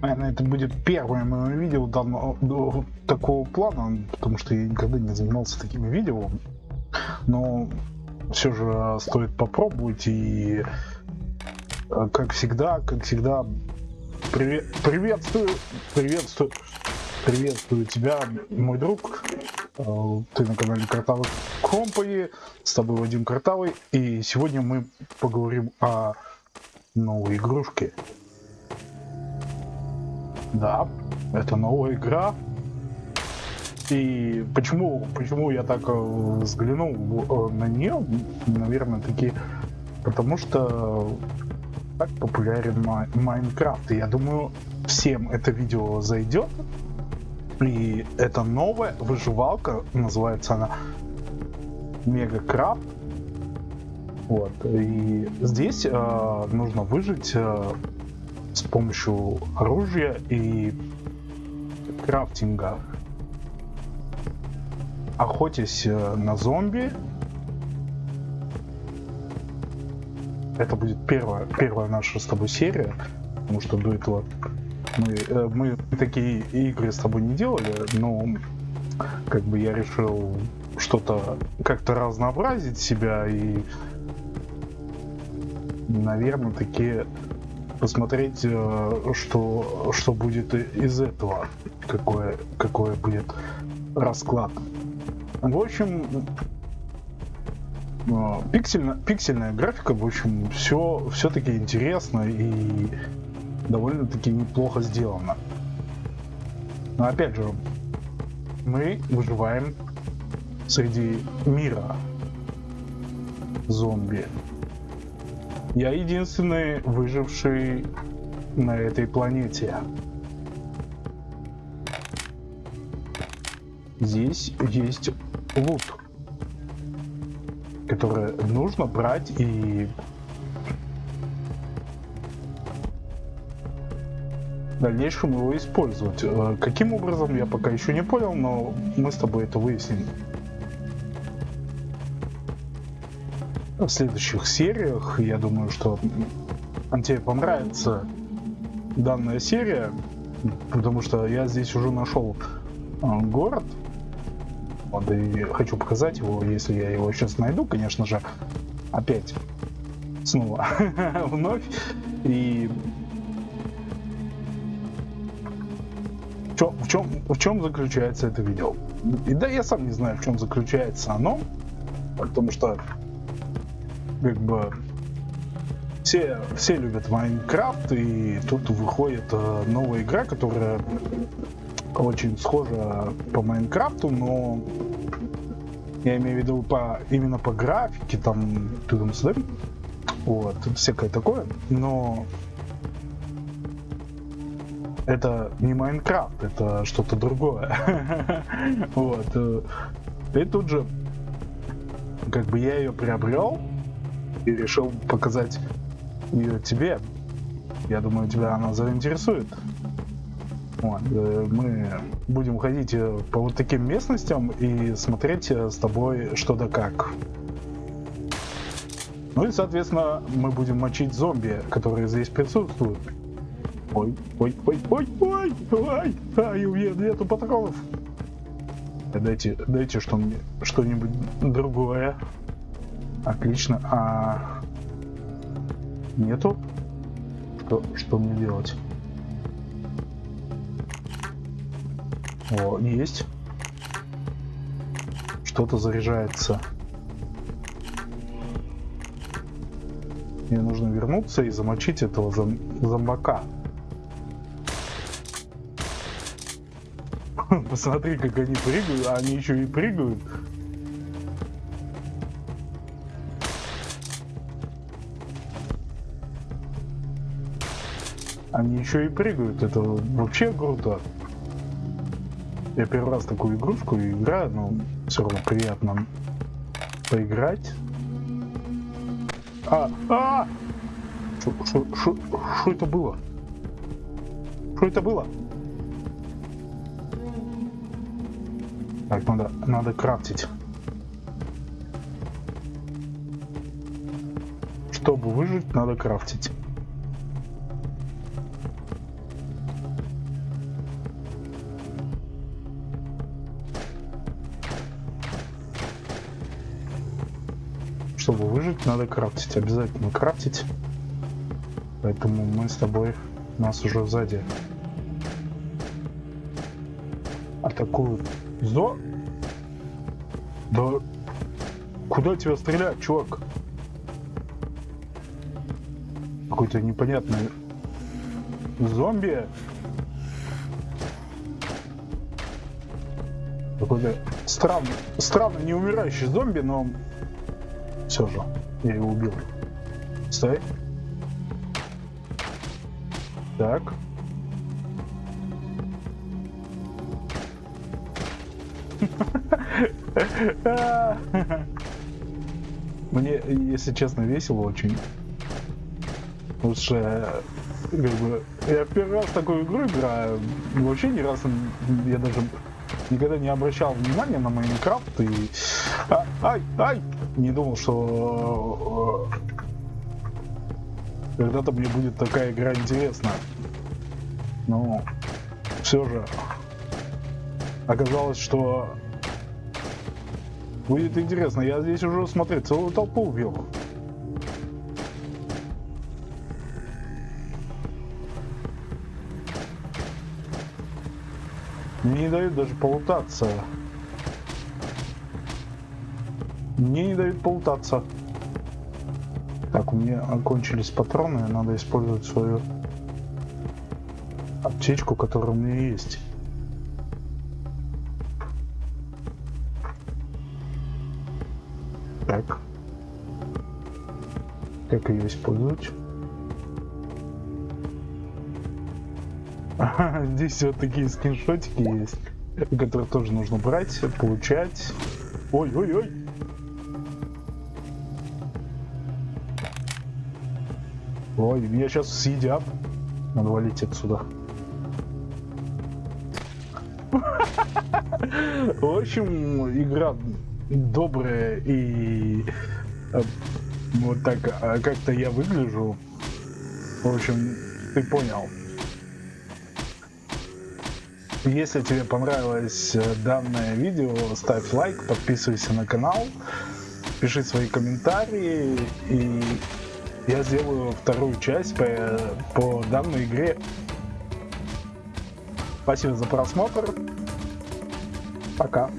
Наверное, это будет первое мое видео данного такого плана, потому что я никогда не занимался такими видео. Но все же стоит попробовать и э, как всегда, как всегда, привет, приветствую, приветствую, приветствую тебя, мой друг. Э, ты на канале Картавый Компани, с тобой Вадим Картавый, и сегодня мы поговорим о новой игрушке. Да, это новая игра. И почему, почему я так э, взглянул э, на нее, наверное, таки потому что так популярен Майнкрафт. И я думаю, всем это видео зайдет. И это новая выживалка, называется она Мега Крафт. Вот. И здесь э, нужно выжить э, с помощью оружия и крафтинга. Охотясь э, на зомби. Это будет первая, первая наша с тобой серия, потому что до этого мы, э, мы такие игры с тобой не делали, но как бы я решил что-то как-то разнообразить себя и наверное такие посмотреть, э, что, что будет из этого, какой, какой будет расклад. В общем, э, пиксельно, пиксельная графика, в общем, все все-таки интересно и довольно-таки неплохо сделано. Но опять же, мы выживаем среди мира зомби. Я единственный выживший на этой планете. Здесь есть лут, который нужно брать и в дальнейшем его использовать. Э, каким образом, я пока еще не понял, но мы с тобой это выясним. В следующих сериях. Я думаю, что тебе понравится данная серия, потому что я здесь уже нашел а, город. Вот, и хочу показать его, если я его сейчас найду, конечно же, опять снова вновь. И чем, в, чем, в чем заключается это видео? И да, я сам не знаю, в чем заключается оно, потому что как бы все, все любят Майнкрафт, и тут выходит э, новая игра, которая очень схожа по Майнкрафту, но я имею в виду по, именно по графике, там, тудым сюда, вот, всякое такое, но это не Майнкрафт, это что-то другое. Вот. Э, и тут же, как бы я ее приобрел, и решил показать ее тебе. Я думаю, тебя она заинтересует. Вот, э, мы будем ходить э, по вот таким местностям и смотреть э, с тобой что да как. Ну и, соответственно, мы будем мочить зомби, которые здесь присутствуют. Ой, ой, ой, ой, ой, ой, ай, у меня нету патронов. Дайте, дайте что мне, что-нибудь другое. Отлично. А нету? Что, что мне делать? О, есть. Что-то заряжается. Мне нужно вернуться и замочить этого зом зомбака. Посмотри, как они прыгают. Они еще и прыгают. Они еще и прыгают, это вообще круто. Я первый раз такую игрушку играю, но все равно приятно поиграть. А, а! Что это было? Что это было? Так, надо, надо крафтить. Чтобы выжить, надо крафтить. Чтобы выжить, надо крафтить. Обязательно крафтить. Поэтому мы с тобой нас уже сзади атакуют. Зо? Да куда тебя стрелять, чувак? Какой-то непонятный зомби. Какой-то странный, странно не умирающий зомби, но все же я его убил. Стой. Так. Мне, если честно, весело очень. Потому что, как бы, я первый раз такую игру играю. Вообще ни раз я даже никогда не обращал внимания на Майнкрафт и... А, ай, ай! Не думал, что э, когда-то мне будет такая игра интересна. Но все же оказалось, что будет интересно. Я здесь уже, смотри, целую толпу убил. Не дают даже полутаться. Мне не дают полутаться. Так, у меня окончились патроны, надо использовать свою аптечку, которая у меня есть. Так. Как ее использовать? Здесь вот такие скриншотики есть, которые тоже нужно брать, получать. Ой-ой-ой! Ой, меня сейчас съедят. Надо валить отсюда. В общем, игра добрая и э, вот так а как-то я выгляжу. В общем, ты понял. Если тебе понравилось э, данное видео, ставь лайк, подписывайся на канал, пиши свои комментарии, и я сделаю вторую часть по, по данной игре. Спасибо за просмотр. Пока.